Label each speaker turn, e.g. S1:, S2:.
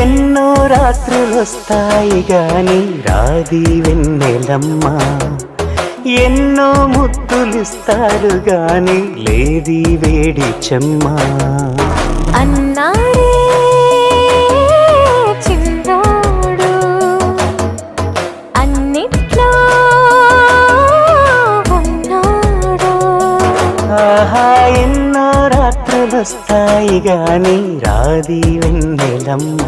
S1: ఎన్నో రాత్రులొస్తాయి గాని రాది వెన్నెలమ్మ. ఎన్నో ముద్దులిస్తారు గాని లేది వేడి చెమ్మ.
S2: అన్నాడే చిన్నోడు అన్నిట్లో ఉన్నాడు.
S1: ఆహా ఎన్నో వస్తాయి గాని రాది వెన్నెలమ్మ.